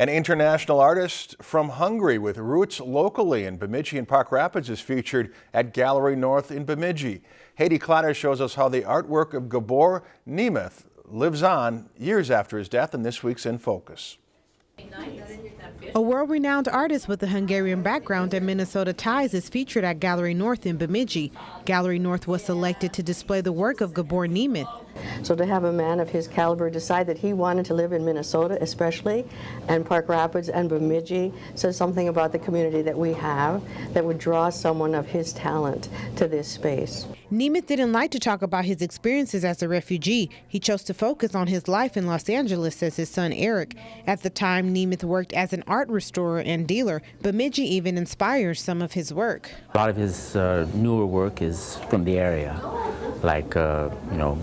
An international artist from Hungary with roots locally in Bemidji and Park Rapids is featured at Gallery North in Bemidji. Haiti Clotter shows us how the artwork of Gabor Nemeth lives on years after his death in this week's In Focus. A world-renowned artist with a Hungarian background and Minnesota ties is featured at Gallery North in Bemidji. Gallery North was selected to display the work of Gabor Nemeth. So to have a man of his caliber decide that he wanted to live in Minnesota especially, and Park Rapids and Bemidji, says something about the community that we have that would draw someone of his talent to this space. Nemeth didn't like to talk about his experiences as a refugee. He chose to focus on his life in Los Angeles, says his son Eric. At the time, Nemeth worked as an art restorer and dealer. Bemidji even inspires some of his work. A lot of his uh, newer work is from the area, like, uh, you know,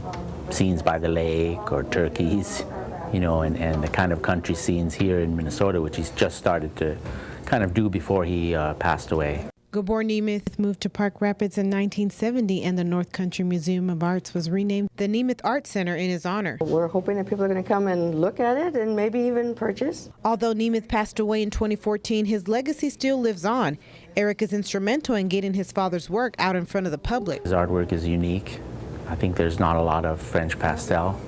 scenes by the lake or turkeys, you know, and, and the kind of country scenes here in Minnesota, which he's just started to kind of do before he uh, passed away. Gabor Nemeth moved to Park Rapids in 1970 and the North Country Museum of Arts was renamed the Nemeth Art Center in his honor. We're hoping that people are going to come and look at it and maybe even purchase. Although Nemeth passed away in 2014, his legacy still lives on. Eric is instrumental in getting his father's work out in front of the public. His artwork is unique. I think there's not a lot of French pastel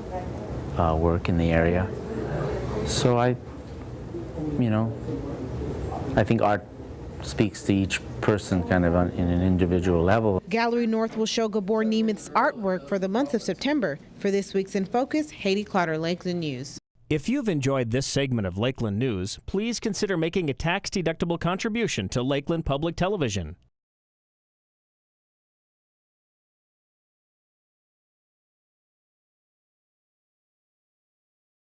uh, work in the area. So I, you know, I think art speaks to each person kind of on, in an individual level. Gallery North will show Gabor Nemeth's artwork for the month of September. For this week's In Focus, Haiti Clotter, Lakeland News. If you've enjoyed this segment of Lakeland News, please consider making a tax-deductible contribution to Lakeland Public Television.